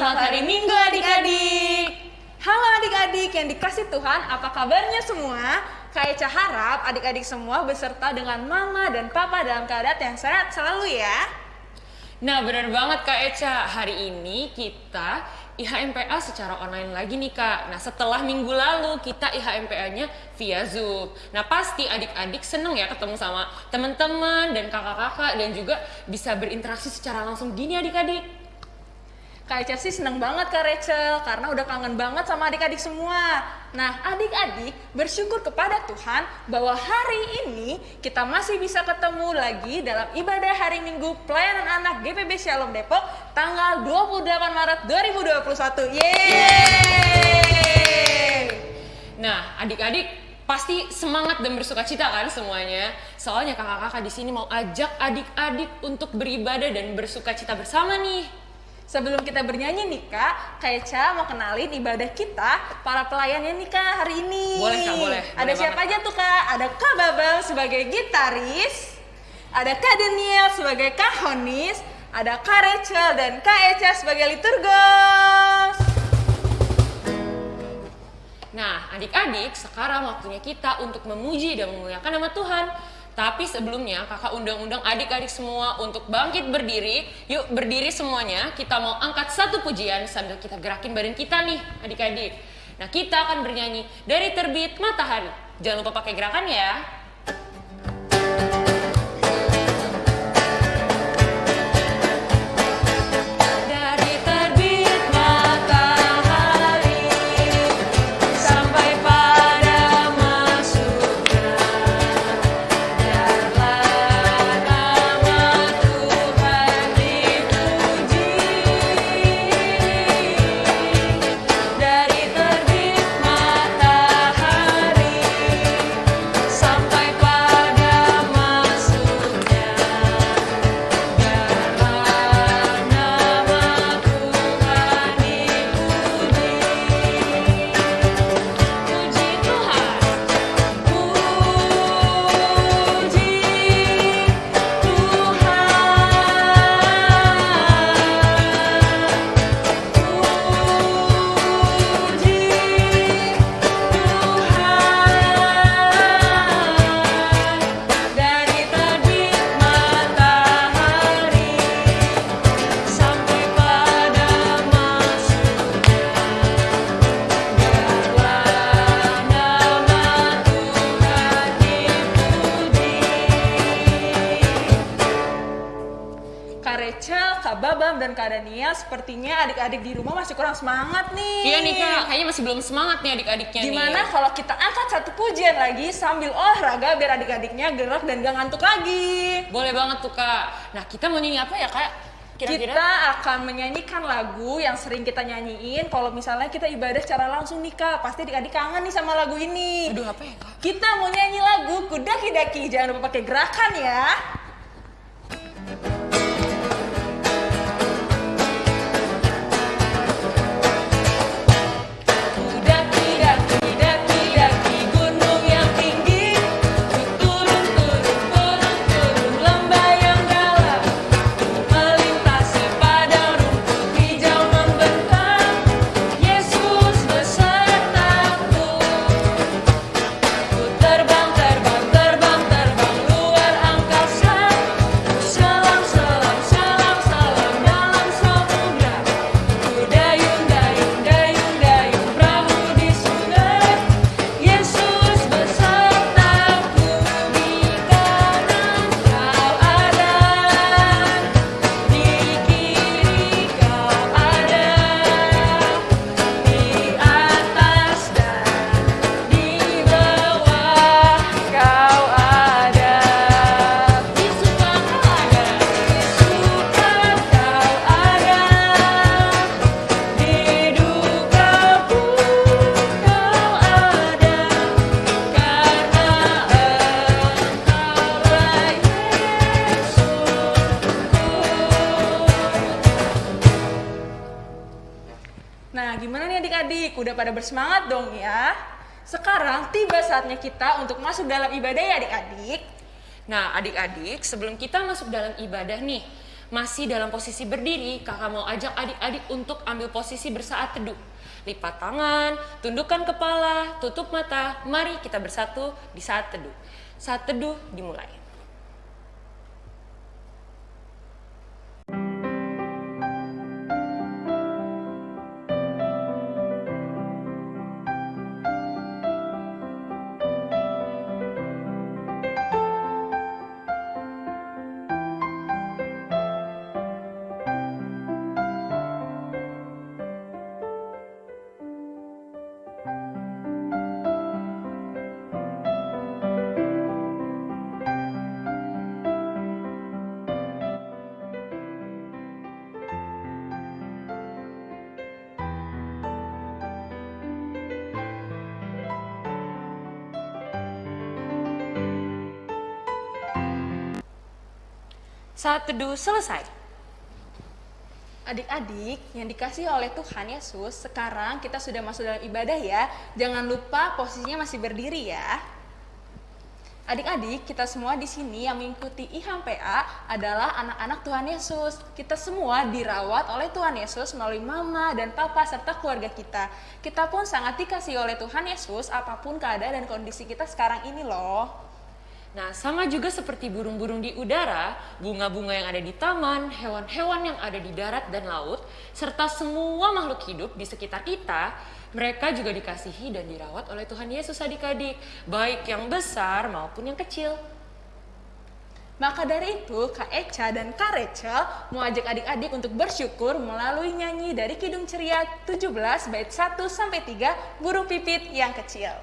Selamat hari Minggu adik-adik. Halo adik-adik yang dikasih Tuhan, apa kabarnya semua? Eca harap adik-adik semua beserta dengan mama dan papa dalam keadaan yang sehat selalu ya. Nah benar banget Kak Eca, hari ini kita IHMPA secara online lagi nih Kak. Nah setelah minggu lalu kita IHMPA-nya via Zoom. Nah pasti adik-adik seneng ya ketemu sama teman-teman dan kakak-kakak dan juga bisa berinteraksi secara langsung gini adik-adik. Kak sih seneng banget Kak Rachel karena udah kangen banget sama adik-adik semua. Nah adik-adik bersyukur kepada Tuhan bahwa hari ini kita masih bisa ketemu lagi dalam ibadah hari Minggu pelayanan anak GPB Shalom Depok tanggal 28 Maret 2021. Yeay! Nah adik-adik pasti semangat dan bersuka cita kan semuanya. Soalnya kakak-kakak di sini mau ajak adik-adik untuk beribadah dan bersuka cita bersama nih. Sebelum kita bernyanyi nih kak, Kak Eca mau kenalin ibadah kita, para pelayannya nih kak hari ini. Boleh, Kak, boleh. Ada Boleh siapa banget, aja tuh kak? Ada Kak Babang sebagai gitaris, ada Kak Daniel sebagai kahonis, ada Kak Rachel dan Kak Eca sebagai liturgos. Nah, adik-adik, sekarang waktunya kita untuk memuji dan memuliakan nama Tuhan. Tapi sebelumnya, kakak undang-undang adik-adik semua untuk bangkit berdiri. Yuk berdiri semuanya, kita mau angkat satu pujian sambil kita gerakin badan kita nih, adik-adik. Nah, kita akan bernyanyi dari terbit matahari. Jangan lupa pakai gerakan ya. Semangat nih. Iya nih kak, kayaknya masih belum semangat nih adik-adiknya nih. Gimana kalau kita angkat satu pujian lagi sambil olahraga biar adik-adiknya gerak dan gak ngantuk lagi? Boleh banget tuh kak. Nah kita mau nyanyi apa ya kak? Kira-kira? Kita akan menyanyikan lagu yang sering kita nyanyiin kalau misalnya kita ibadah secara langsung nih kak. Pasti adik-adik kangen nih sama lagu ini. Aduh apa ya kak? Kita mau nyanyi lagu Kudaki-daki. Jangan lupa pakai gerakan ya. Pada bersemangat dong ya? Sekarang tiba saatnya kita untuk masuk dalam ibadah ya adik-adik. Nah adik-adik sebelum kita masuk dalam ibadah nih, Masih dalam posisi berdiri, kakak mau ajak adik-adik untuk ambil posisi bersaat teduh. Lipat tangan, tundukkan kepala, tutup mata. Mari kita bersatu di saat teduh. Saat teduh dimulai. Saat teduh selesai. Adik-adik yang dikasih oleh Tuhan Yesus, sekarang kita sudah masuk dalam ibadah ya. Jangan lupa posisinya masih berdiri ya. Adik-adik, kita semua di sini yang mengikuti IHAM PA adalah anak-anak Tuhan Yesus. Kita semua dirawat oleh Tuhan Yesus melalui mama dan papa serta keluarga kita. Kita pun sangat dikasih oleh Tuhan Yesus apa pun keadaan dan kondisi kita sekarang ini loh. Nah, sama juga seperti burung-burung di udara, bunga-bunga yang ada di taman, hewan-hewan yang ada di darat dan laut, serta semua makhluk hidup di sekitar kita, mereka juga dikasihi dan dirawat oleh Tuhan Yesus adik-adik, baik yang besar maupun yang kecil. Maka dari itu, Kak Eca dan Kak Rachel mau ajak adik-adik untuk bersyukur melalui nyanyi dari Kidung Ceria 17 bait 1 sampai 3 Burung Pipit yang Kecil.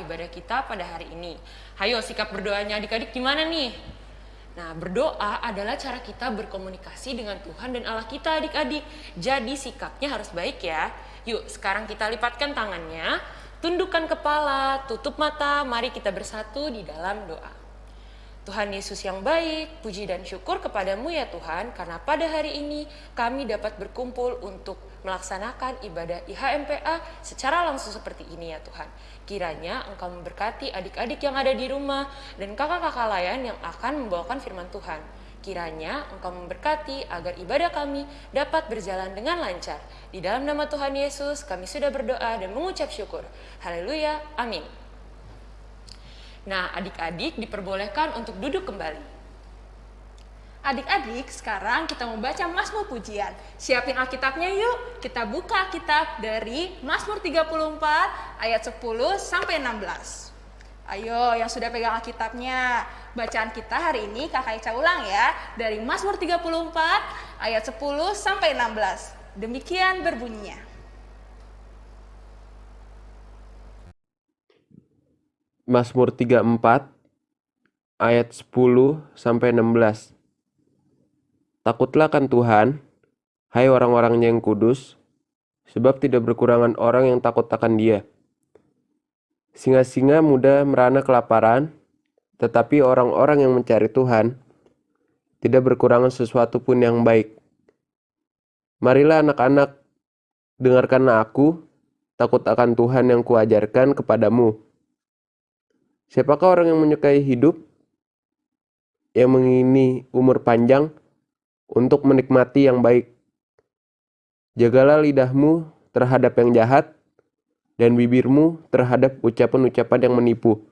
Ibadah kita pada hari ini. Hayo, sikap berdoanya adik-adik gimana nih? Nah, berdoa adalah cara kita berkomunikasi dengan Tuhan dan Allah kita adik-adik. Jadi sikapnya harus baik ya. Yuk, sekarang kita lipatkan tangannya, tundukkan kepala, tutup mata, mari kita bersatu di dalam doa. Tuhan Yesus yang baik, puji dan syukur kepadamu ya Tuhan, karena pada hari ini kami dapat berkumpul untuk melaksanakan ibadah IHMPA secara langsung seperti ini ya Tuhan. Kiranya Engkau memberkati adik-adik yang ada di rumah dan kakak-kakak lain yang akan membawakan firman Tuhan. Kiranya Engkau memberkati agar ibadah kami dapat berjalan dengan lancar. Di dalam nama Tuhan Yesus kami sudah berdoa dan mengucap syukur. Haleluya, amin. Nah, adik-adik diperbolehkan untuk duduk kembali. Adik-adik, sekarang kita membaca Mazmur Pujian. Siapin Alkitabnya yuk. Kita buka Alkitab dari Mazmur 34 ayat 10 sampai 16. Ayo yang sudah pegang Alkitabnya. Bacaan kita hari ini Kakak Ica ulang ya. Dari Mazmur 34 ayat 10 sampai 16. Demikian berbunyinya. Mazmur 34 ayat 10 sampai 16. Takutlah kan Tuhan, hai orang-orangnya yang kudus, sebab tidak berkurangan orang yang takut akan Dia. Singa-singa muda merana kelaparan, tetapi orang-orang yang mencari Tuhan tidak berkurangan sesuatu pun yang baik. Marilah anak-anak, dengarkanlah aku, takut akan Tuhan yang kuajarkan kepadamu. Siapakah orang yang menyukai hidup, yang mengingini umur panjang untuk menikmati yang baik, Jagalah lidahmu terhadap yang jahat dan bibirmu terhadap ucapan-ucapan yang menipu.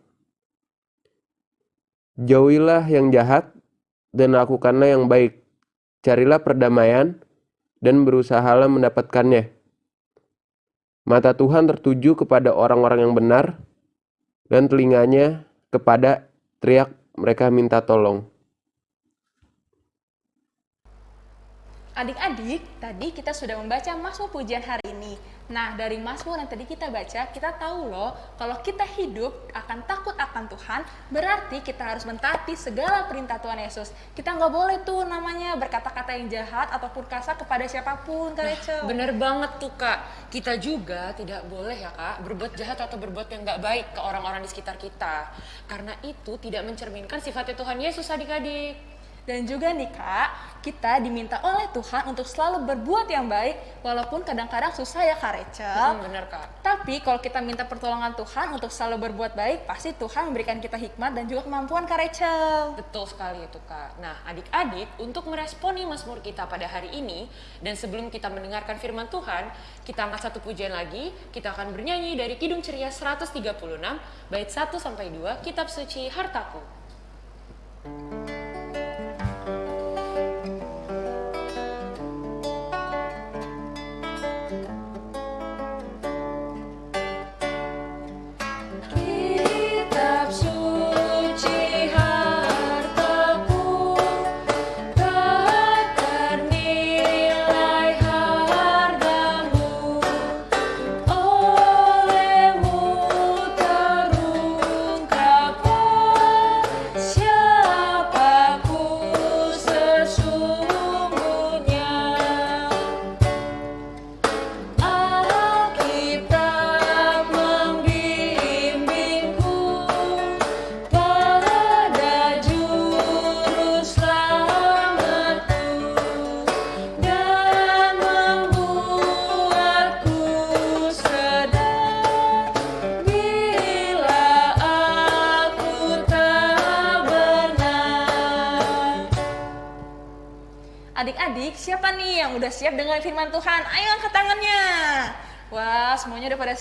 Jauhilah yang jahat dan lakukanlah yang baik. Carilah perdamaian dan berusahalah mendapatkannya. Mata Tuhan tertuju kepada orang-orang yang benar dan telinganya kepada teriak mereka minta tolong. Adik-adik, tadi kita sudah membaca Mazmur pujian hari ini. Nah, dari Mazmur yang tadi kita baca, kita tahu loh, kalau kita hidup akan takut akan Tuhan, berarti kita harus mentaati segala perintah Tuhan Yesus. Kita nggak boleh tuh namanya berkata-kata yang jahat ataupun kasar kepada siapa pun, Kak Rachel. Bener banget tuh kak, kita juga tidak boleh ya kak berbuat jahat atau berbuat yang nggak baik ke orang-orang di sekitar kita. Karena itu tidak mencerminkan sifatnya Tuhan Yesus adik-adik. Dan juga nih kak, kita diminta oleh Tuhan untuk selalu berbuat yang baik, walaupun kadang-kadang susah ya Kak Rachel. Hmm, bener kak. Tapi kalau kita minta pertolongan Tuhan untuk selalu berbuat baik, pasti Tuhan memberikan kita hikmat dan juga kemampuan Kak Rachel. Betul sekali itu kak. Nah adik-adik untuk meresponi Mazmur kita pada hari ini dan sebelum kita mendengarkan firman Tuhan, kita angkat satu pujian lagi. Kita akan bernyanyi dari Kidung Ceria 136 bait 1 sampai 2 Kitab Suci Hartaku.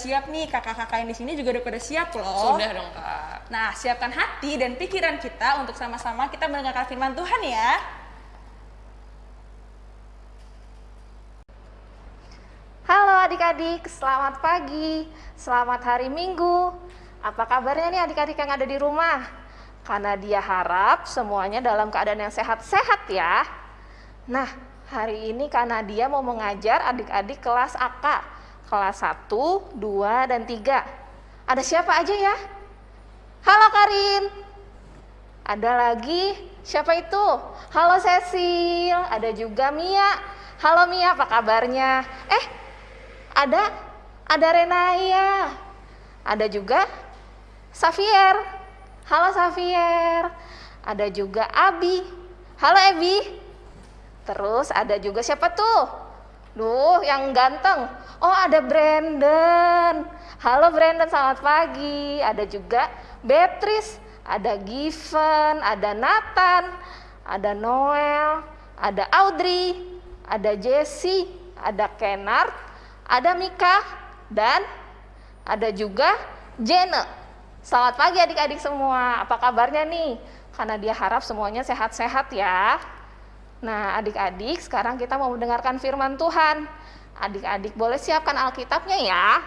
Siap nih. Kakak-kakak yang di sini juga udah pada siap loh. Sudah dong kak. Nah, siapkan hati dan pikiran kita untuk sama-sama kita mendengarkan firman Tuhan ya. Halo adik-adik, selamat pagi, selamat hari Minggu. Apa kabarnya nih adik-adik yang ada di rumah? Karena dia harap semuanya dalam keadaan yang sehat-sehat ya. Nah, hari ini karena dia mau mengajar adik-adik kelas AK, kelas 1, 2, dan 3. Ada siapa aja ya? Halo Karin. Ada lagi, siapa itu? Halo Cecil, ada juga Mia. Halo Mia, apa kabarnya? Eh, ada ada Renaya. Ada juga Xavier. Halo Xavier. Ada juga Abi. Halo Ebi. Terus ada juga siapa tuh? Duh, yang ganteng. Oh, ada Brandon. Halo Brandon, selamat pagi. Ada juga Beatrice, ada Given, ada Nathan, ada Noel, ada Audrey, ada Jessie, ada Kennard, ada Mika, dan ada juga Jene. Selamat pagi adik-adik semua. Apa kabarnya nih? Karena dia harap semuanya sehat-sehat ya. Nah, adik-adik, sekarang kita mau mendengarkan firman Tuhan. Adik-adik boleh siapkan Alkitabnya ya.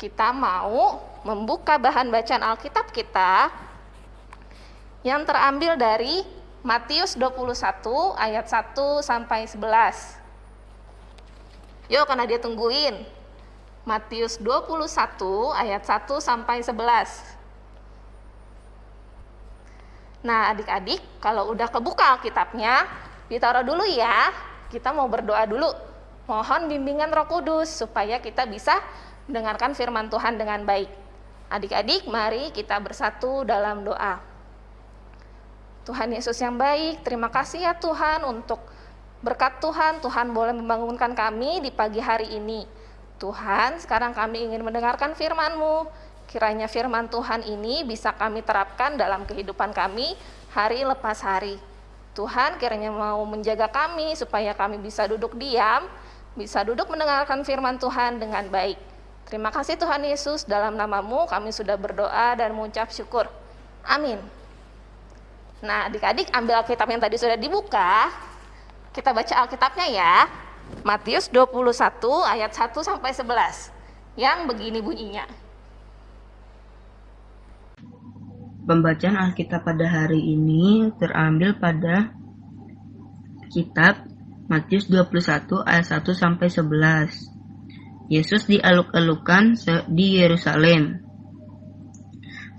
Kita mau membuka bahan bacaan Alkitab kita yang terambil dari Matius 21 ayat 1 sampai 11. Yuk, karena dia tungguin. Matius 21 ayat 1 sampai 11. Nah, adik-adik, kalau udah kebuka Alkitabnya, ditaruh dulu ya. Kita mau berdoa dulu. Mohon bimbingan Roh Kudus supaya kita bisa mendengarkan firman Tuhan dengan baik. Adik-adik, mari kita bersatu dalam doa. Tuhan Yesus yang baik, terima kasih ya Tuhan untuk berkat Tuhan, Tuhan boleh membangunkan kami di pagi hari ini. Tuhan, sekarang kami ingin mendengarkan firman-Mu. Kiranya firman Tuhan ini bisa kami terapkan dalam kehidupan kami hari lepas hari. Tuhan kiranya mau menjaga kami supaya kami bisa duduk diam bisa duduk mendengarkan firman Tuhan dengan baik. Terima kasih Tuhan Yesus, dalam namamu kami sudah berdoa dan mengucap syukur. Amin. Nah, adik-adik ambil Alkitab yang tadi sudah dibuka. Kita baca Alkitabnya ya. Matius 21 ayat 1 sampai 11. Yang begini bunyinya. Pembacaan Alkitab pada hari ini terambil pada kitab Matius 21 ayat 1 sampai 11. Yesus dialuk-alukan di Yerusalem.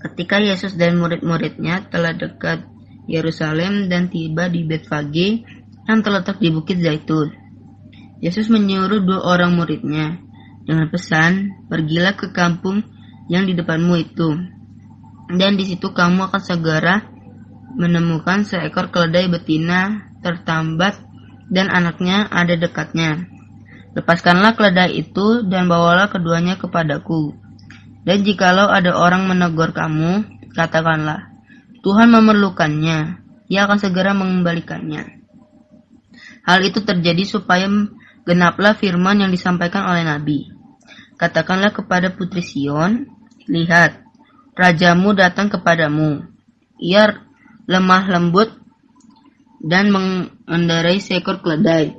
Ketika Yesus dan murid-muridnya telah dekat Yerusalem dan tiba di Betfage yang terletak di Bukit Zaitun. Yesus menyuruh dua orang muridnya dengan pesan, "Pergilah ke kampung yang di depanmu itu, dan di situ kamu akan segera menemukan seekor keledai betina tertambat dan anaknya ada dekatnya. Lepaskanlah keledai itu dan bawalah keduanya kepadaku. Dan jikalau ada orang menegur kamu, katakanlah, Tuhan memerlukannya, ia akan segera mengembalikannya. Hal itu terjadi supaya genaplah firman yang disampaikan oleh Nabi. Katakanlah kepada putri Sion, lihat, rajamu datang kepadamu. Ia lemah lembut dan mengendarai seekor keledai.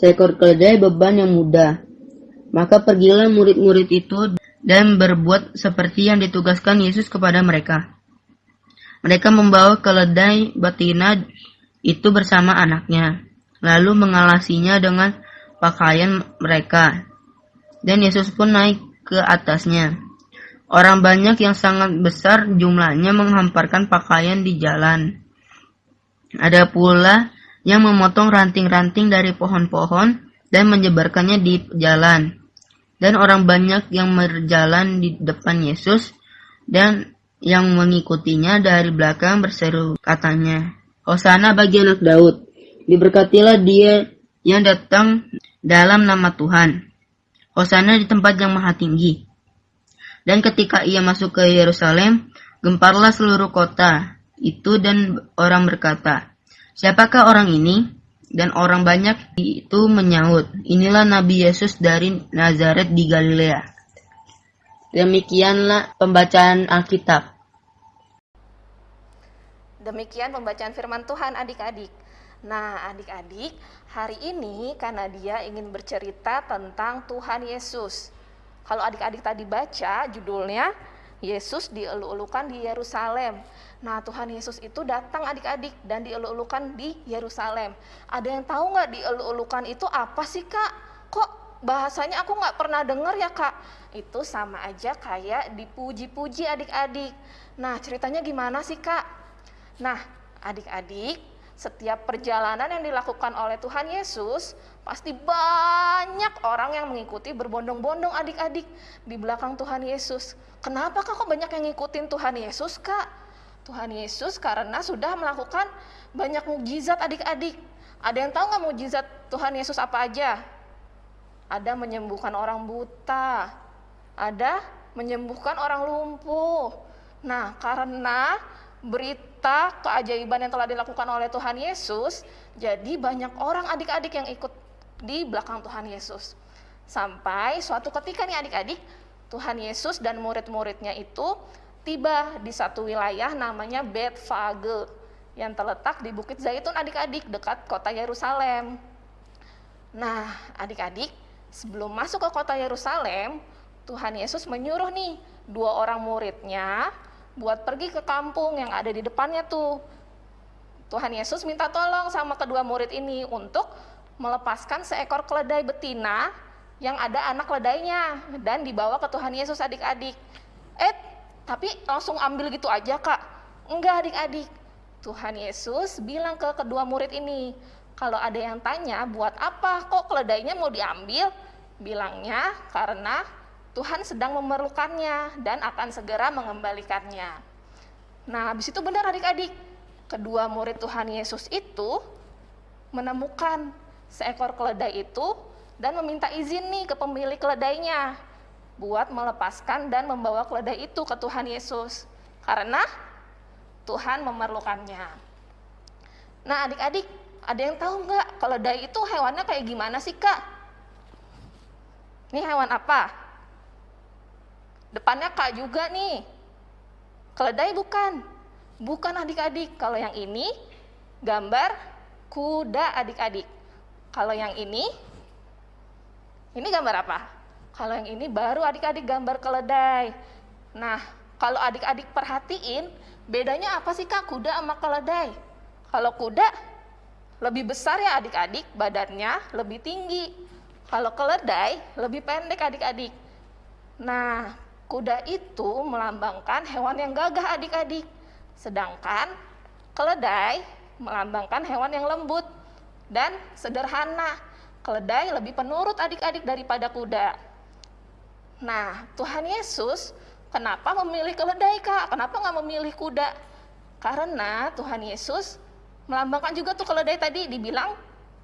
Seekor keledai beban yang mudah. Maka pergilah murid-murid itu dan berbuat seperti yang ditugaskan Yesus kepada mereka. Mereka membawa keledai betina itu bersama anaknya, lalu mengalasinya dengan pakaian mereka. Dan Yesus pun naik ke atasnya. Orang banyak yang sangat besar jumlahnya menghamparkan pakaian di jalan. Ada pula yang memotong ranting-ranting dari pohon-pohon dan menyebarkannya di jalan. Dan orang banyak yang berjalan di depan Yesus dan yang mengikutinya dari belakang berseru katanya, Hosana bagi anak Daud, diberkatilah dia yang datang dalam nama Tuhan. Hosana di tempat yang maha tinggi. Dan ketika ia masuk ke Yerusalem, gemparlah seluruh kota itu dan orang berkata, Siapakah orang ini? Dan orang banyak itu menyahut, Inilah Nabi Yesus dari Nazaret di Galilea. Demikianlah pembacaan Alkitab. Demikian pembacaan firman Tuhan adik-adik. Nah, adik-adik, hari ini karena dia ingin bercerita tentang Tuhan Yesus. Kalau adik-adik tadi baca judulnya Yesus dielu-elukan di Yerusalem. Nah, Tuhan Yesus itu datang adik-adik dan dielu-elukan di Yerusalem. Ada yang tahu nggak dielu-elukan itu apa sih kak? Kok bahasanya aku nggak pernah dengar ya kak? Itu sama aja kayak dipuji-puji adik-adik. Nah, ceritanya gimana sih kak? Nah, adik-adik, setiap perjalanan yang dilakukan oleh Tuhan Yesus, pasti banyak orang yang mengikuti berbondong-bondong adik-adik di belakang Tuhan Yesus. Kenapa kak kok banyak yang ngikutin Tuhan Yesus kak? Tuhan Yesus karena sudah melakukan banyak mujizat adik-adik. Ada yang tahu nggak mujizat Tuhan Yesus apa aja? Ada menyembuhkan orang buta, ada menyembuhkan orang lumpuh. Nah, karena berita keajaiban yang telah dilakukan oleh Tuhan Yesus, jadi banyak orang adik-adik yang ikut di belakang Tuhan Yesus. Sampai suatu ketika nih adik-adik, Tuhan Yesus dan murid-muridnya itu tiba di satu wilayah namanya Betfage yang terletak di Bukit Zaitun adik-adik dekat kota Yerusalem. Nah, adik-adik, sebelum masuk ke kota Yerusalem, Tuhan Yesus menyuruh nih dua orang muridnya buat pergi ke kampung yang ada di depannya tuh. Tuhan Yesus minta tolong sama kedua murid ini untuk melepaskan seekor keledai betina yang ada anak keledainya dan dibawa ke Tuhan Yesus adik-adik. Eh, tapi langsung ambil gitu aja kak enggak adik-adik Tuhan Yesus bilang ke kedua murid ini kalau ada yang tanya buat apa kok keledainya mau diambil bilangnya karena Tuhan sedang memerlukannya dan akan segera mengembalikannya nah habis itu benar adik-adik kedua murid Tuhan Yesus itu menemukan seekor keledai itu dan meminta izin nih ke pemilik keledainya buat melepaskan dan membawa keledai itu ke Tuhan Yesus karena Tuhan memerlukannya. Nah adik-adik, ada yang tahu nggak keledai itu hewannya kayak gimana sih kak? Ini hewan apa? Depannya K juga nih. Keledai bukan. Bukan adik-adik. Kalau yang ini gambar kuda adik-adik. Kalau yang ini ini gambar apa? Kalau yang ini baru adik-adik gambar keledai. Nah, kalau adik-adik perhatiin, bedanya apa sih Kak kuda sama keledai? Kalau kuda lebih besar ya adik-adik, badannya lebih tinggi. Kalau keledai lebih pendek adik-adik. Nah, kuda itu melambangkan hewan yang gagah adik-adik. Sedangkan keledai melambangkan hewan yang lembut dan sederhana. Keledai lebih penurut adik-adik daripada kuda. Nah, Tuhan Yesus kenapa memilih keledai kak? Kenapa nggak memilih kuda? Karena Tuhan Yesus melambangkan juga tuh keledai tadi dibilang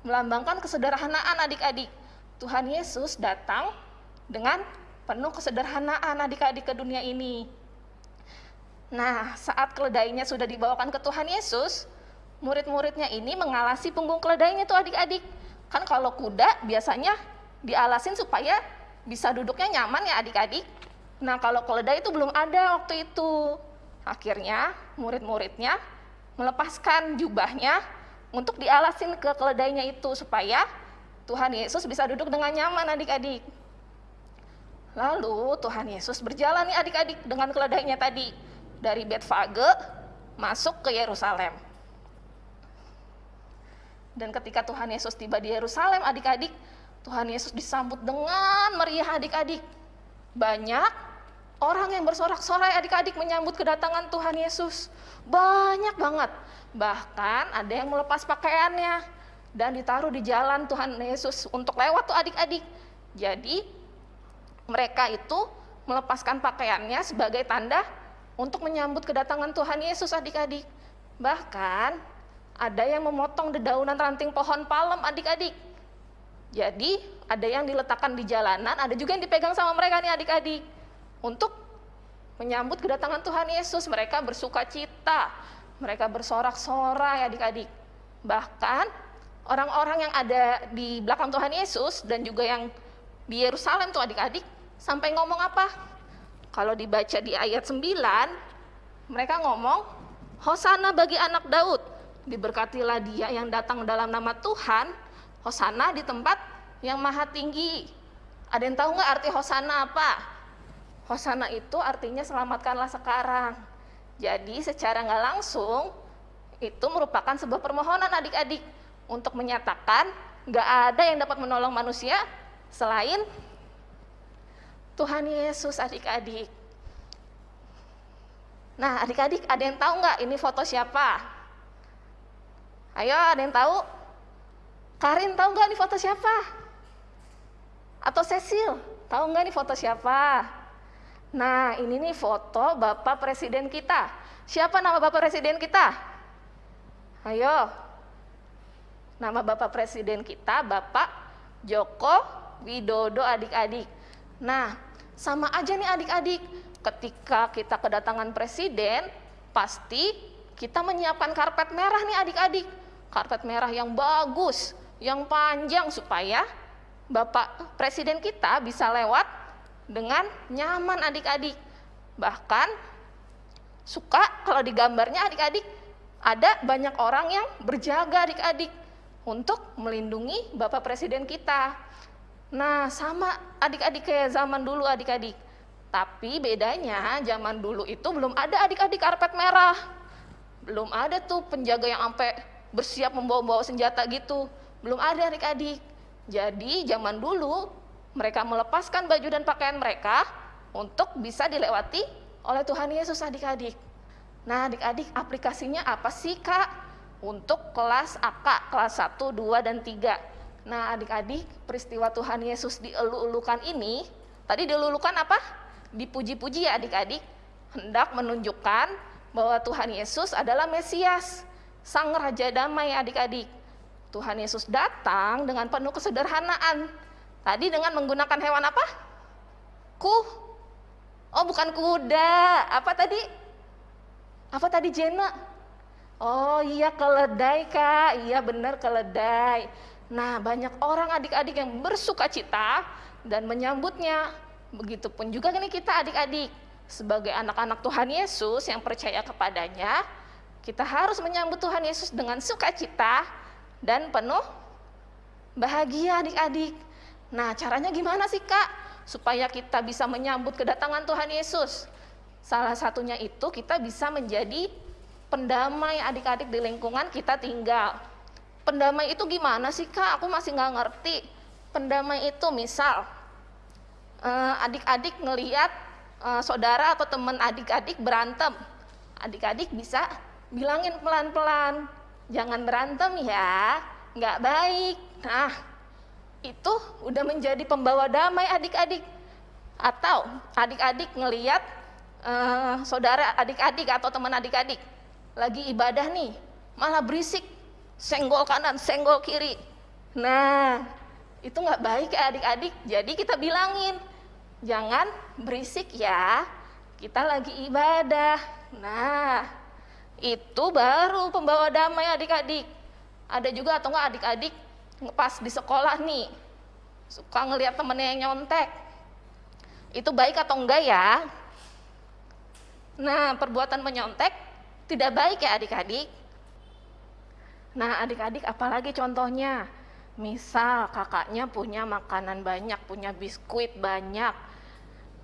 melambangkan kesederhanaan adik-adik. Tuhan Yesus datang dengan penuh kesederhanaan adik-adik ke dunia ini. Nah, saat keledainya sudah dibawakan ke Tuhan Yesus, murid-muridnya ini mengalasi punggung keledainya tuh adik-adik. Kan kalau kuda biasanya dialasin supaya bisa duduknya nyaman ya adik-adik. Nah kalau keledai itu belum ada waktu itu. Akhirnya murid-muridnya melepaskan jubahnya untuk dialasin ke keledainya itu supaya Tuhan Yesus bisa duduk dengan nyaman adik-adik. Lalu Tuhan Yesus berjalan nih adik-adik dengan keledainya tadi dari Betfage masuk ke Yerusalem. Dan ketika Tuhan Yesus tiba di Yerusalem, adik-adik, Tuhan Yesus disambut dengan meriah adik-adik. Banyak orang yang bersorak-sorai adik-adik menyambut kedatangan Tuhan Yesus. Banyak banget. Bahkan ada yang melepas pakaiannya dan ditaruh di jalan Tuhan Yesus untuk lewat tuh adik-adik. Jadi mereka itu melepaskan pakaiannya sebagai tanda untuk menyambut kedatangan Tuhan Yesus adik-adik. Bahkan ada yang memotong dedaunan ranting pohon palem adik-adik. Jadi ada yang diletakkan di jalanan, ada juga yang dipegang sama mereka nih adik-adik. Untuk menyambut kedatangan Tuhan Yesus, mereka bersuka cita, mereka bersorak-sorai adik-adik. Bahkan orang-orang yang ada di belakang Tuhan Yesus dan juga yang di Yerusalem tuh adik-adik sampai ngomong apa? Kalau dibaca di ayat 9, mereka ngomong, Hosana bagi anak Daud diberkatilah dia yang datang dalam nama Tuhan, Hosana di tempat yang maha tinggi. Ada yang tahu nggak arti Hosana apa? Hosana itu artinya selamatkanlah sekarang. Jadi secara nggak langsung itu merupakan sebuah permohonan adik-adik untuk menyatakan nggak ada yang dapat menolong manusia selain Tuhan Yesus adik-adik. Nah adik-adik ada yang tahu nggak ini foto siapa? Ayo, ada yang tahu? Karin tahu nggak nih foto siapa? Atau Cecil, tahu nggak nih foto siapa? Nah, ini nih foto Bapak Presiden kita. Siapa nama Bapak Presiden kita? Ayo. Nama Bapak Presiden kita Bapak Joko Widodo adik-adik. Nah, sama aja nih adik-adik. Ketika kita kedatangan presiden, pasti kita menyiapkan karpet merah nih adik-adik karpet merah yang bagus, yang panjang supaya Bapak Presiden kita bisa lewat dengan nyaman adik-adik. Bahkan suka kalau di gambarnya adik-adik ada banyak orang yang berjaga adik-adik untuk melindungi Bapak Presiden kita. Nah, sama adik-adik kayak zaman dulu adik-adik. Tapi bedanya zaman dulu itu belum ada adik-adik karpet merah. Belum ada tuh penjaga yang sampai bersiap membawa-bawa senjata gitu. Belum ada adik-adik. Jadi zaman dulu mereka melepaskan baju dan pakaian mereka untuk bisa dilewati oleh Tuhan Yesus adik-adik. Nah adik-adik aplikasinya apa sih kak? Untuk kelas AK, kelas 1, 2, dan 3. Nah adik-adik peristiwa Tuhan Yesus dielu-elukan ini, tadi dielu-elukan apa? Dipuji-puji ya adik-adik, hendak menunjukkan bahwa Tuhan Yesus adalah Mesias sang raja damai adik-adik. Tuhan Yesus datang dengan penuh kesederhanaan. Tadi dengan menggunakan hewan apa? Ku. Oh, bukan kuda. Apa tadi? Apa tadi Jena? Oh iya keledai kak, iya benar keledai. Nah, banyak orang adik-adik yang bersuka cita dan menyambutnya. Begitupun juga ini kita adik-adik. Sebagai anak-anak Tuhan Yesus yang percaya kepadanya, kita harus menyambut Tuhan Yesus dengan sukacita dan penuh bahagia adik-adik. Nah, caranya gimana sih Kak? Supaya kita bisa menyambut kedatangan Tuhan Yesus. Salah satunya itu kita bisa menjadi pendamai adik-adik di lingkungan kita tinggal. Pendamai itu gimana sih Kak? Aku masih nggak ngerti. Pendamai itu misal eh, adik-adik ngeliat eh, saudara atau teman adik-adik berantem. Adik-adik bisa bilangin pelan-pelan, jangan berantem ya, nggak baik. Nah, itu udah menjadi pembawa damai adik-adik. Atau adik-adik ngeliat eh, saudara adik-adik atau teman adik-adik lagi ibadah nih, malah berisik, senggol kanan, senggol kiri. Nah, itu nggak baik ya adik-adik. Jadi kita bilangin, jangan berisik ya. Kita lagi ibadah. Nah, itu baru pembawa damai adik-adik. Ada juga atau enggak adik-adik pas di sekolah nih suka ngelihat temennya yang nyontek. Itu baik atau enggak ya? Nah, perbuatan menyontek tidak baik ya adik-adik. Nah, adik-adik apalagi contohnya? Misal kakaknya punya makanan banyak, punya biskuit banyak.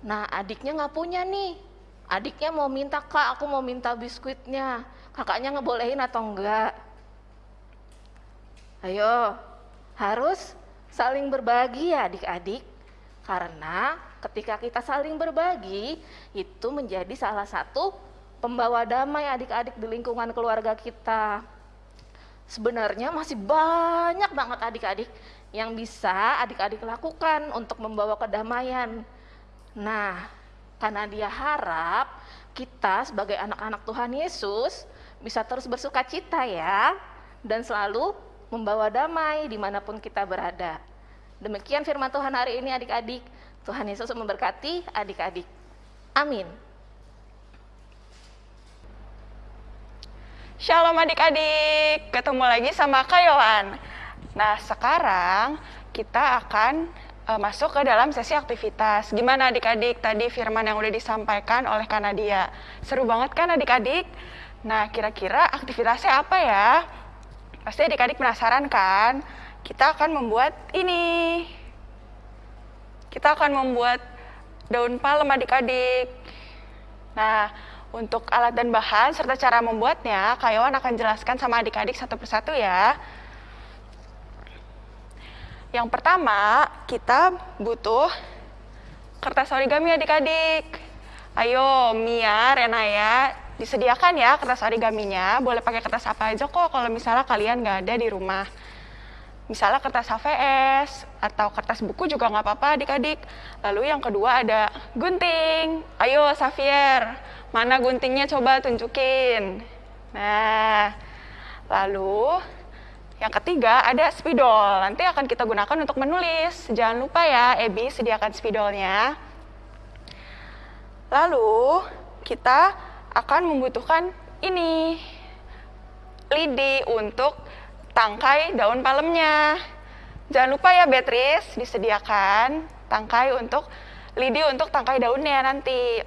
Nah, adiknya nggak punya nih. Adiknya mau minta, kak aku mau minta biskuitnya. Kakaknya ngebolehin atau enggak? Ayo, harus saling berbagi ya adik-adik. Karena ketika kita saling berbagi, itu menjadi salah satu pembawa damai adik-adik di lingkungan keluarga kita. Sebenarnya masih banyak banget adik-adik yang bisa adik-adik lakukan untuk membawa kedamaian. Nah, karena dia harap kita sebagai anak-anak Tuhan Yesus bisa terus bersuka cita ya, dan selalu membawa damai di mana pun kita berada. Demikian firman Tuhan hari ini adik-adik. Tuhan Yesus memberkati adik-adik. Amin. Shalom adik-adik, ketemu lagi sama Kak Yohan. Nah sekarang kita akan uh, masuk ke dalam sesi aktivitas. Gimana adik-adik tadi firman yang udah disampaikan oleh Kak Nadia? Seru banget kan adik-adik? Nah kira-kira aktivitasnya apa ya? Pasti adik-adik penasaran kan? Kita akan membuat ini. Kita akan membuat daun palem adik-adik. Nah, untuk alat dan bahan serta cara membuatnya, Kak Yohan akan jelaskan sama adik-adik satu persatu ya. Yang pertama, kita butuh kertas origami adik-adik. Ayo, Mia, Renaya, disediakan ya kertas origaminya. Boleh pakai kertas apa aja kok kalau misalnya kalian nggak ada di rumah. Misalnya kertas HVS atau kertas buku juga nggak apa-apa adik-adik. Lalu yang kedua ada gunting. Ayo, Xavier, Mana guntingnya coba tunjukin. Nah, lalu yang ketiga ada spidol. Nanti akan kita gunakan untuk menulis. Jangan lupa ya, Ebi sediakan spidolnya. Lalu kita akan membutuhkan ini lidi untuk tangkai daun palemnya. Jangan lupa ya Beatrice disediakan tangkai untuk lidi untuk tangkai daunnya nanti.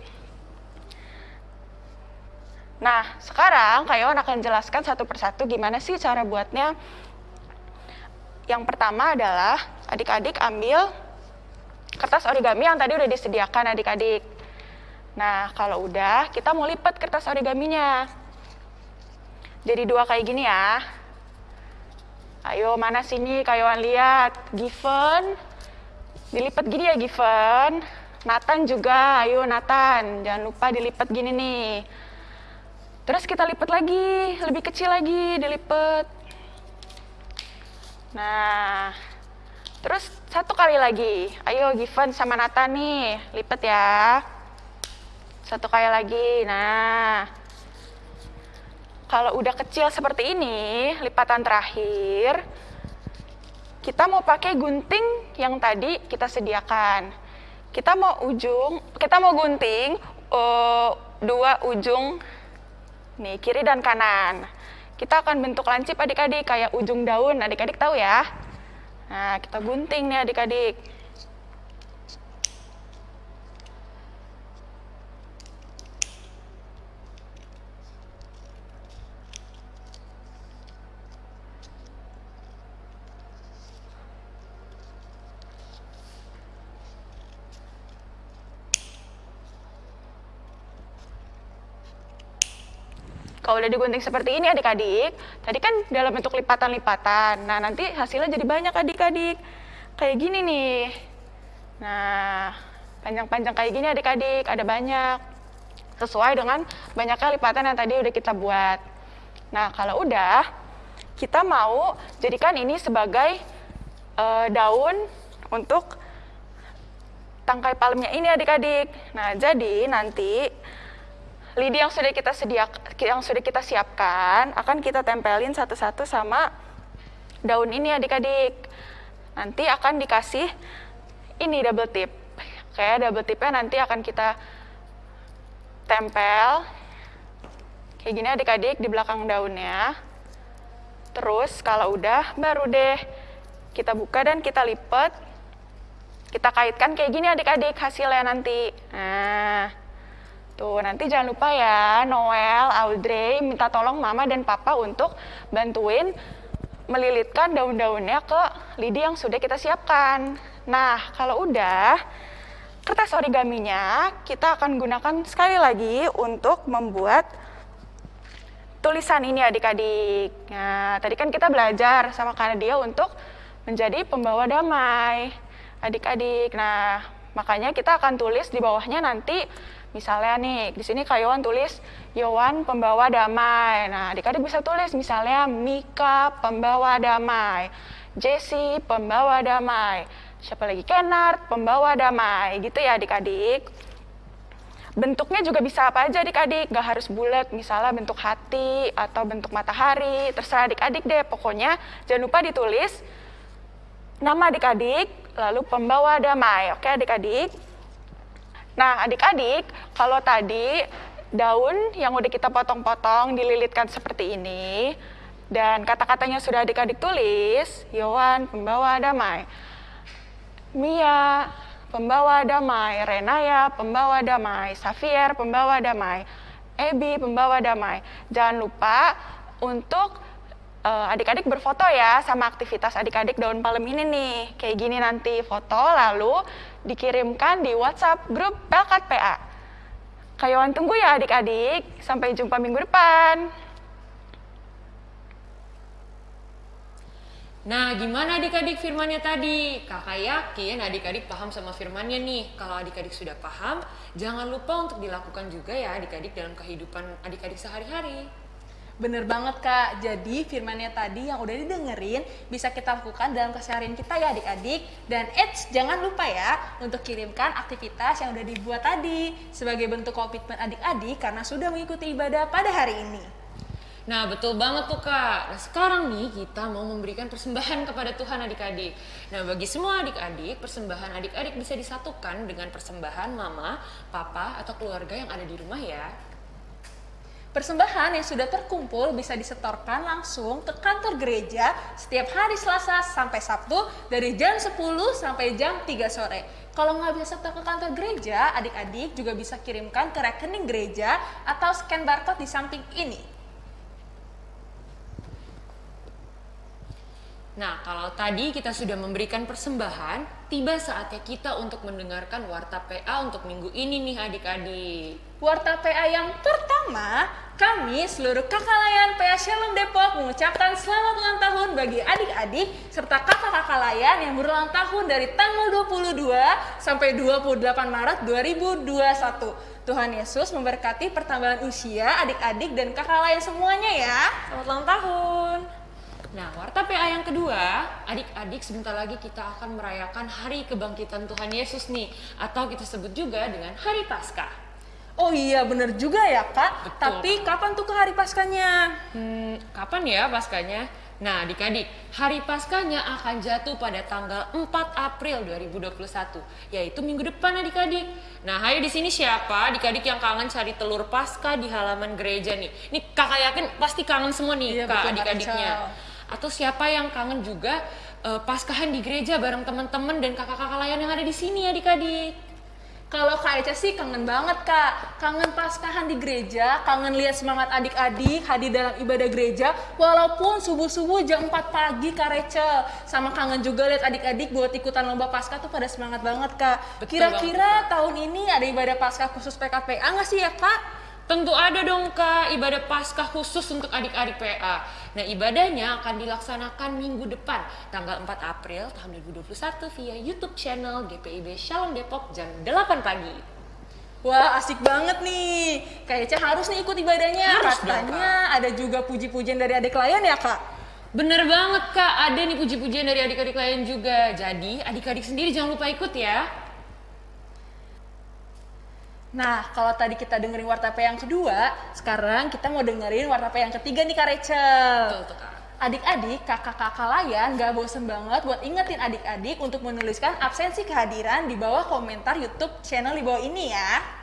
Nah, sekarang Kak Yon akan jelaskan satu persatu gimana sih cara buatnya. Yang pertama adalah adik-adik ambil kertas origami yang tadi udah disediakan adik-adik. Nah, kalau udah, kita mau lipat kertas origaminya. Jadi dua kayak gini ya. Ayo, mana sini Kayuan lihat. Given, dilipat gini ya Given. Nathan juga, ayo Nathan. Jangan lupa dilipat gini nih. Terus kita lipat lagi, lebih kecil lagi dilipat. Nah, terus satu kali lagi. Ayo Given sama Nata nih, lipat ya. Satu kali lagi. Nah, kalau udah kecil seperti ini, lipatan terakhir, kita mau pakai gunting yang tadi kita sediakan. Kita mau ujung, kita mau gunting uh, dua ujung Nih, kiri dan kanan. Kita akan bentuk lancip adik-adik kayak ujung daun. Adik-adik tahu ya? Nah, kita gunting nih adik-adik. Kalau udah digunting seperti ini adik-adik, tadi kan dalam bentuk lipatan-lipatan. Nah, nanti hasilnya jadi banyak adik-adik. Kayak gini nih. Nah, panjang-panjang kayak gini adik-adik, ada banyak. Sesuai dengan banyaknya lipatan yang tadi udah kita buat. Nah, kalau udah, kita mau jadikan ini sebagai eh, daun untuk tangkai palemnya ini adik-adik. Nah, jadi nanti lidi yang sudah kita sediakan, yang sudah kita siapkan akan kita tempelin satu-satu sama daun ini adik-adik. Nanti akan dikasih ini double tip. Kayak double tipnya nanti akan kita tempel kayak gini adik-adik di belakang daunnya. Terus kalau udah baru deh kita buka dan kita lipat. Kita kaitkan kayak gini adik-adik hasilnya nanti. Nah, Tuh, nanti jangan lupa ya, Noel, Audrey, minta tolong mama dan papa untuk bantuin melilitkan daun-daunnya ke lidi yang sudah kita siapkan. Nah, kalau udah, kertas origaminya kita akan gunakan sekali lagi untuk membuat tulisan ini adik-adik. Nah, tadi kan kita belajar sama Kanadia untuk menjadi pembawa damai. Adik-adik, nah makanya kita akan tulis di bawahnya nanti Misalnya nih, di sini Kak Yowan tulis Yowan pembawa damai. Nah, adik-adik bisa tulis misalnya Mika pembawa damai, Jesse pembawa damai, siapa lagi Kenard pembawa damai, gitu ya adik-adik. Bentuknya juga bisa apa aja adik-adik, gak harus bulat, misalnya bentuk hati atau bentuk matahari, terserah adik-adik deh. Pokoknya jangan lupa ditulis nama adik-adik, lalu pembawa damai. Oke adik-adik? Nah, adik-adik, kalau tadi daun yang udah kita potong-potong dililitkan seperti ini, dan kata-katanya sudah adik-adik tulis, Yowan, pembawa damai. Mia, pembawa damai. Renaya, pembawa damai. Xavier, pembawa damai. Ebi, pembawa damai. Jangan lupa untuk adik-adik uh, berfoto ya sama aktivitas adik-adik daun palem ini nih. Kayak gini nanti foto lalu dikirimkan di WhatsApp grup Pelkat PA. Kayawan tunggu ya adik-adik. Sampai jumpa minggu depan. Nah, gimana adik-adik firmannya tadi? Kakak yakin adik-adik paham sama firmannya nih. Kalau adik-adik sudah paham, jangan lupa untuk dilakukan juga ya adik-adik dalam kehidupan adik-adik sehari-hari. Bener banget kak, jadi firmannya tadi yang udah didengerin bisa kita lakukan dalam keseharian kita ya adik-adik. Dan eits, jangan lupa ya untuk kirimkan aktivitas yang udah dibuat tadi Sebagai bentuk komitmen adik-adik karena sudah mengikuti ibadah pada hari ini. Nah betul banget tuh kak, nah sekarang nih kita mau memberikan persembahan kepada Tuhan adik-adik. Nah bagi semua adik-adik, persembahan adik-adik bisa disatukan dengan persembahan mama, papa, atau keluarga yang ada di rumah ya Persembahan yang sudah terkumpul bisa disetorkan langsung ke kantor gereja setiap hari Selasa sampai Sabtu dari jam 10 sampai jam 3 sore. Kalau nggak bisa setor ke kantor gereja, adik-adik juga bisa kirimkan ke rekening gereja atau scan barcode di samping ini. Nah, kalau tadi kita sudah memberikan persembahan, tiba saatnya kita untuk mendengarkan Warta PA untuk minggu ini nih adik-adik. Warta PA yang pertama, kami seluruh kakak layan PA Shalom Depok mengucapkan selamat ulang tahun bagi adik-adik serta kakak-kakak layan yang berulang tahun dari tanggal 22 sampai 28 Maret 2021. Tuhan Yesus memberkati pertambahan usia adik-adik dan kakak layan semuanya ya. Selamat ulang tahun. Nah, warta PA yang kedua, adik-adik sebentar lagi kita akan merayakan hari kebangkitan Tuhan Yesus nih, atau kita sebut juga dengan hari Paskah. Oh iya, bener juga ya kak. Betul. Tapi kapan tuh ke hari Paskanya? Hmm, kapan ya Paskanya? Nah, adik-adik, hari Paskanya akan jatuh pada tanggal 4 April 2021, yaitu minggu depan adik-adik. Nah, hari di sini siapa? Adik-adik yang kangen cari telur Paskah di halaman gereja nih. Nih kakak yakin pasti kangen semua nih iya, kak adik-adiknya atau siapa yang kangen juga eh, Paskahan di gereja bareng teman-teman dan kakak-kakak layan yang ada di sini adik-adik. Kalau Kak Eca sih kangen banget Kak, kangen paskahan di gereja, kangen lihat semangat adik-adik hadir dalam ibadah gereja, walaupun subuh-subuh jam 4 pagi Kak Rachel. Sama kangen juga lihat adik-adik buat ikutan lomba paskah tuh pada semangat banget Kak. Kira-kira tahun ini ada ibadah paskah khusus PKPA nggak sih ya Kak? Tentu ada dong kak ibadah paskah khusus untuk adik-adik PA. Nah ibadahnya akan dilaksanakan minggu depan tanggal 4 April tahun 2021 via YouTube channel GPIB Shalom Depok jam 8 pagi. Wah asik banget nih, Kak Eca harus nih ikut ibadahnya. Harus dong, Katanya ada juga puji-pujian dari adik klien ya Kak? Bener banget kak, ada nih puji-pujian dari adik-adik lain juga. Jadi adik-adik sendiri jangan lupa ikut ya. Nah, kalau tadi kita dengerin warta P yang kedua, sekarang kita mau dengerin warta P yang ketiga nih Kak Rachel. Betul tuh kak. Adik-adik, kakak-kakak layan gak bosen banget buat ingetin adik-adik untuk menuliskan absensi kehadiran di bawah komentar YouTube channel di bawah ini ya.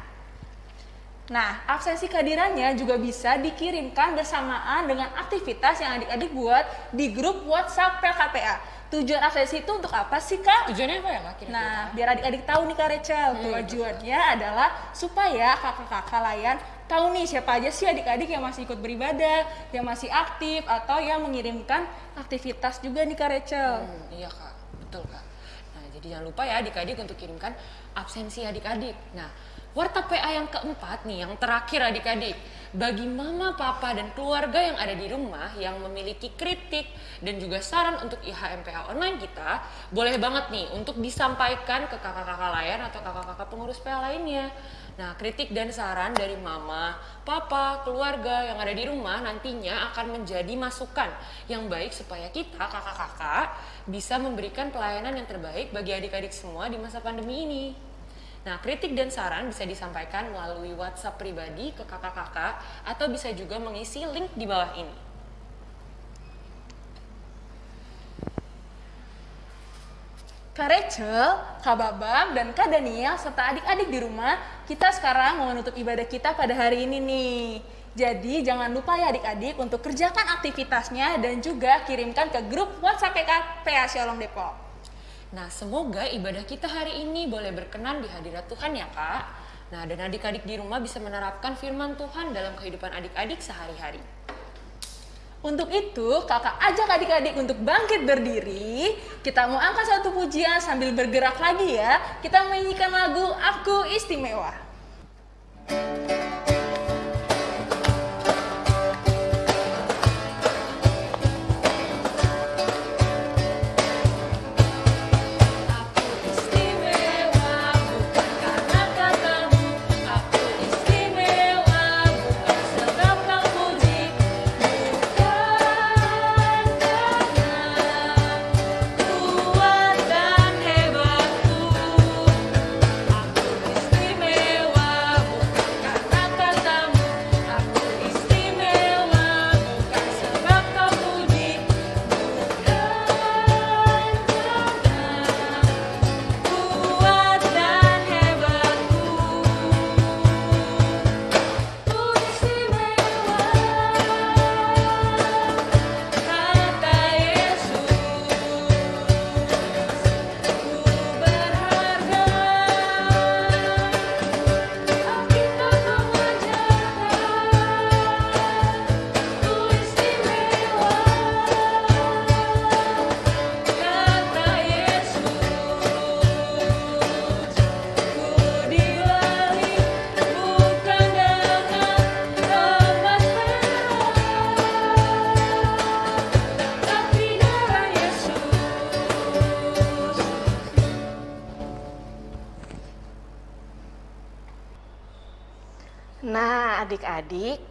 Nah, absensi kehadirannya juga bisa dikirimkan bersamaan dengan aktivitas yang adik-adik buat di grup WhatsApp PKPA. Tujuan absensi itu untuk apa sih, Kak? Tujuannya apa ya kak? Kira-kira? Nah, biar adik-adik tahu nih Kak Rachel, tujuannya adalah supaya kakak-kakak layan tahu nih siapa aja sih adik-adik yang masih ikut beribadah, yang masih aktif, atau yang mengirimkan aktivitas juga nih Kak Rachel. Hmm, iya kak, betul kak. Nah jadi jangan lupa ya adik-adik untuk kirimkan absensi adik-adik. Nah warta PA yang keempat nih, yang terakhir adik-adik. Bagi mama, papa, dan keluarga yang ada di rumah yang memiliki kritik dan juga saran untuk IHMPA online kita, boleh banget nih untuk disampaikan ke kakak-kakak layan atau kakak-kakak pengurus PA lainnya. Nah, kritik dan saran dari mama, papa, keluarga yang ada di rumah nantinya akan menjadi masukan yang baik supaya kita, kakak-kakak, bisa memberikan pelayanan yang terbaik bagi adik-adik semua di masa pandemi ini. Nah, kritik dan saran bisa disampaikan melalui WhatsApp pribadi ke kakak-kakak atau bisa juga mengisi link di bawah ini. Kak Rachel, Kak Babam, dan Kak Daniel serta adik-adik di rumah, kita sekarang mau menutup ibadah kita pada hari ini nih. Jadi jangan lupa ya adik-adik untuk kerjakan aktivitasnya dan juga kirimkan ke grup WhatsApp PK PA Shalom Depok. Nah, semoga ibadah kita hari ini boleh berkenan di hadirat Tuhan ya, Kak. Nah, dan adik-adik di rumah bisa menerapkan firman Tuhan dalam kehidupan adik-adik sehari-hari. Untuk itu, kakak ajak adik-adik untuk bangkit berdiri. Kita mau angkat satu pujian sambil bergerak lagi ya. Kita menyanyikan lagu Aku Istimewa. Aku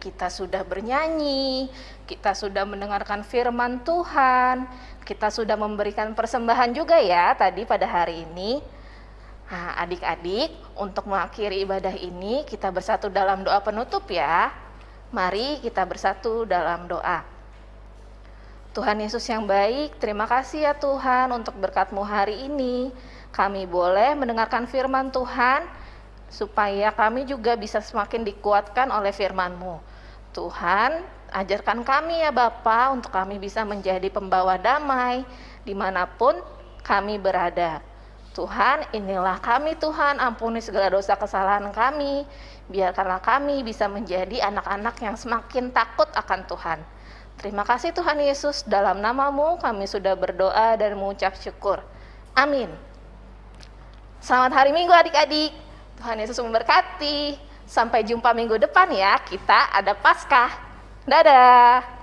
kita sudah bernyanyi, kita sudah mendengarkan firman Tuhan, kita sudah memberikan persembahan juga ya tadi pada hari ini. Nah, adik-adik, untuk mengakhiri ibadah ini, kita bersatu dalam doa penutup ya. Mari kita bersatu dalam doa. Tuhan Yesus yang baik, terima kasih ya Tuhan untuk berkat-Mu hari ini. Kami boleh mendengarkan firman Tuhan, supaya kami juga bisa semakin dikuatkan oleh firman-Mu. Tuhan, Ajarkan kami ya Bapa untuk kami bisa menjadi pembawa damai di mana pun kami berada. Tuhan, inilah kami Tuhan, ampuni segala dosa kesalahan kami. Biarkanlah kami bisa menjadi anak-anak yang semakin takut akan Tuhan. Terima kasih Tuhan Yesus, dalam namamu kami sudah berdoa dan mengucap syukur. Amin. Selamat hari Minggu adik-adik. Tuhan Yesus memberkati. Sampai jumpa minggu depan ya, kita ada Paskah. Dadah.